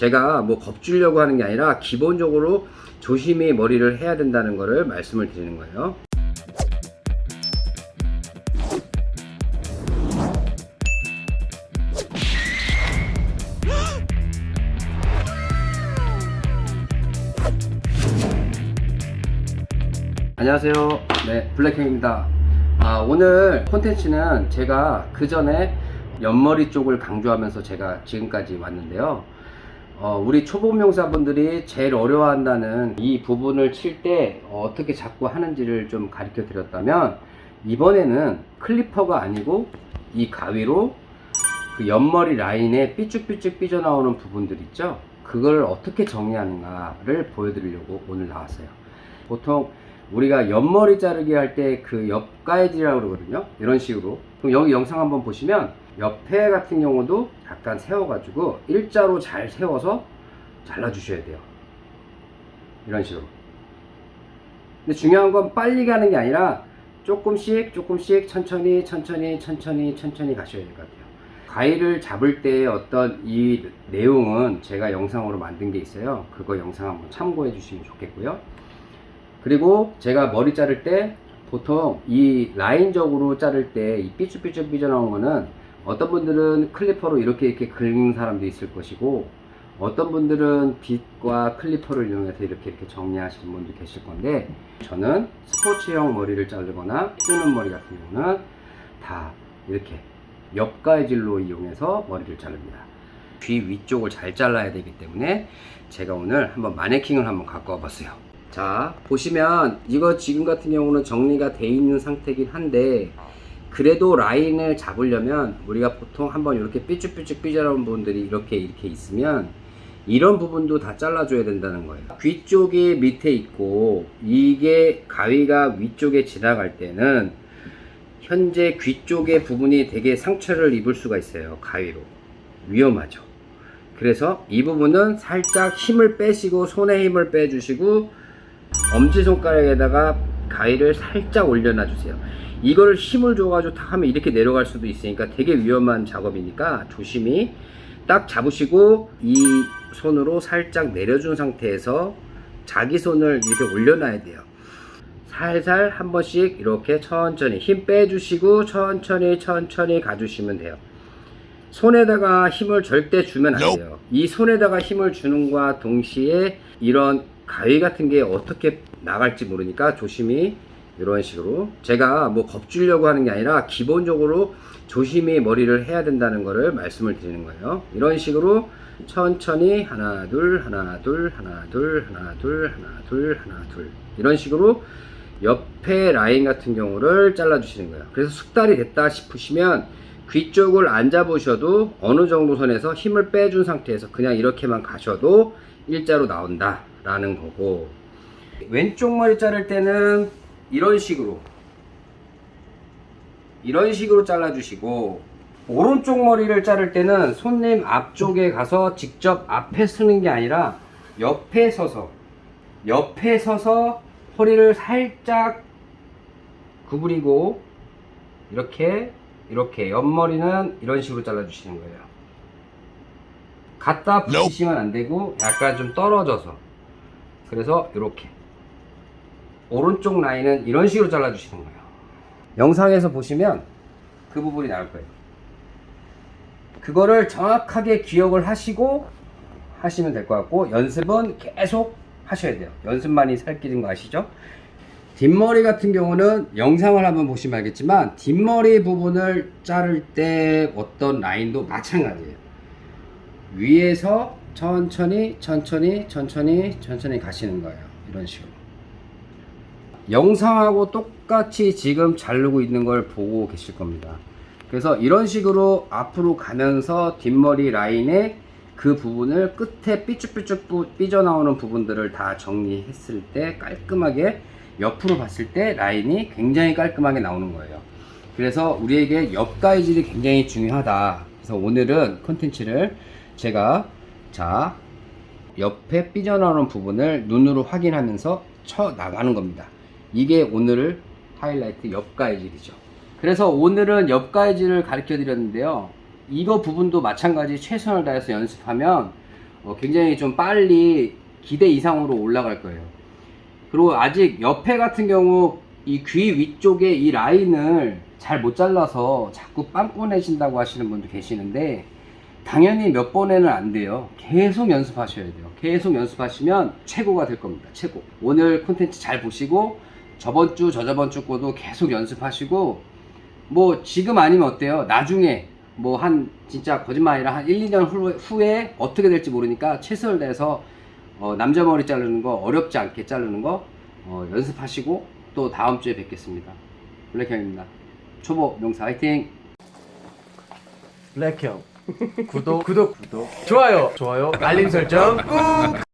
제가 뭐 겁주려고 하는 게 아니라 기본적으로 조심히 머리를 해야 된다는 거를 말씀을 드리는 거예요. 안녕하세요. 네, 블랙형입니다. 아, 오늘 콘텐츠는 제가 그 전에 옆머리 쪽을 강조하면서 제가 지금까지 왔는데요. 어, 우리 초보 명사분들이 제일 어려워한다는 이 부분을 칠 때 어 떻게 잡고 하는지를 좀 가르쳐 드렸다면 이번에는 클리퍼가 아니고 이 가위로 그 옆머리 라인에 삐쭉삐쭉 삐져나오는 부분들 있죠? 그걸 어떻게 정리하는가를 보여드리려고 오늘 나왔어요. 보통 우리가 옆머리 자르기 할 때 그 옆가해지라고 그러거든요. 이런 식으로. 그럼 여기 영상 한번 보시면 옆에 같은 경우도 약간 세워가지고 일자로 잘 세워서 잘라주셔야 돼요. 이런 식으로. 근데 중요한 건 빨리 가는 게 아니라 조금씩 조금씩 천천히 천천히 천천히 천천히 가셔야 될 것 같아요. 가위를 잡을 때 어떤 이 내용은 제가 영상으로 만든 게 있어요. 그거 영상 한번 참고해 주시면 좋겠고요. 그리고 제가 머리 자를 때 보통 이 라인적으로 자를 때 이 삐쭉삐쭉 삐져나온 거는 어떤 분들은 클리퍼로 이렇게 이렇게 긁는 사람도 있을 것이고 어떤 분들은 빗과 클리퍼를 이용해서 이렇게 이렇게 정리하시는 분도 계실 건데 저는 스포츠형 머리를 자르거나 뜨는 머리 같은 경우는 다 이렇게 옆가위질로 이용해서 머리를 자릅니다. 귀 위쪽을 잘 잘라야 되기 때문에 제가 오늘 한번 마네킹을 한번 갖고 와봤어요. 자 보시면 이거 지금 같은 경우는 정리가 돼 있는 상태긴 한데 그래도 라인을 잡으려면 우리가 보통 한번 이렇게 삐쭉삐쭉 삐져나온 부분들이 이렇게 이렇게 있으면 이런 부분도 다 잘라줘야 된다는 거예요. 귀 쪽이 밑에 있고 이게 가위가 위쪽에 지나갈 때는 현재 귀 쪽의 부분이 되게 상처를 입을 수가 있어요 가위로. 위험하죠. 그래서 이 부분은 살짝 힘을 빼시고 손에 힘을 빼주시고 엄지손가락에다가 가위를 살짝 올려놔 주세요 이거를 힘을 줘가지고 다 하면 이렇게 내려갈 수도 있으니까 되게 위험한 작업이니까 조심히 딱 잡으시고 이 손으로 살짝 내려준 상태에서 자기 손을 이렇게 올려놔야 돼요. 살살 한 번씩 이렇게 천천히 힘 빼주시고 천천히 천천히 가주시면 돼요. 손에다가 힘을 절대 주면 안 돼요. 이 손에다가 힘을 주는 과 동시에 이런 가위 같은 게 어떻게 나갈지 모르니까 조심히 이런 식으로 제가 뭐 겁주려고 하는 게 아니라 기본적으로 조심히 머리를 해야 된다는 거를 말씀을 드리는 거예요. 이런 식으로 천천히 하나 둘 하나 둘 하나 둘 하나 둘 하나 둘 하나 둘. 이런 식으로 옆에 라인 같은 경우를 잘라 주시는 거예요. 그래서 숙달이 됐다 싶으시면 귀 쪽을 안 잡으셔도 어느 정도 선에서 힘을 빼준 상태에서 그냥 이렇게만 가셔도 일자로 나온다 라는 거고. 왼쪽 머리 자를 때는 이런 식으로 이런 식으로 잘라 주시고 오른쪽 머리를 자를 때는 손님 앞쪽에 가서 직접 앞에 서는 게 아니라 옆에 서서 옆에 서서 허리를 살짝 구부리고 이렇게 이렇게 옆머리는 이런 식으로 잘라 주시는 거예요. 갖다 붙이시면 안 되고 약간 좀 떨어져서. 그래서 이렇게 오른쪽 라인은 이런 식으로 잘라 주시는 거예요. 영상에서 보시면 그 부분이 나올 거예요. 그거를 정확하게 기억을 하시고 하시면 될 것 같고 연습은 계속 하셔야 돼요. 연습만이 살 길인 거 아시죠? 뒷머리 같은 경우는 영상을 한번 보시면 알겠지만 뒷머리 부분을 자를 때 어떤 라인도 마찬가지예요. 위에서 천천히 천천히 천천히 천천히 가시는 거예요. 이런 식으로 영상하고 똑같이 지금 자르고 있는 걸 보고 계실 겁니다. 그래서 이런 식으로 앞으로 가면서 뒷머리 라인에 그 부분을 끝에 삐쭉삐쭉 삐져나오는 부분들을 다 정리했을 때 깔끔하게 옆으로 봤을 때 라인이 굉장히 깔끔하게 나오는 거예요. 그래서 우리에게 옆가위질이 굉장히 중요하다. 그래서 오늘은 컨텐츠를 제가 자 옆에 삐져나오는 부분을 눈으로 확인하면서 쳐 나가는 겁니다 이게 오늘 하이라이트 옆가위질이죠 그래서 오늘은 옆가위질을 가르쳐 드렸는데요 이거 부분도 마찬가지 최선을 다해서 연습하면 어, 굉장히 좀 빨리 기대 이상으로 올라갈 거예요. 그리고 아직 옆에 같은 경우 이 귀 위쪽에 이 라인을 잘 못 잘라서 자꾸 빵꾸 내신다고 하시는 분도 계시는데 당연히 몇 번에는 안 돼요. 계속 연습하셔야 돼요. 계속 연습하시면 최고가 될 겁니다. 최고. 오늘 콘텐츠 잘 보시고 저번 주, 저저번 주 거도 계속 연습하시고 뭐 지금 아니면 어때요? 나중에 뭐 한 진짜 거짓말 아니라 한 1, 2년 후, 후에 어떻게 될지 모르니까 최선을 다해서 어, 남자 머리 자르는 거 어렵지 않게 자르는 거 어, 연습하시고 또 다음 주에 뵙겠습니다. 블랙형입니다. 초보 명사 화이팅! 블랙형 구독 구독 구독 좋아요 좋아요 알림 설정 꾹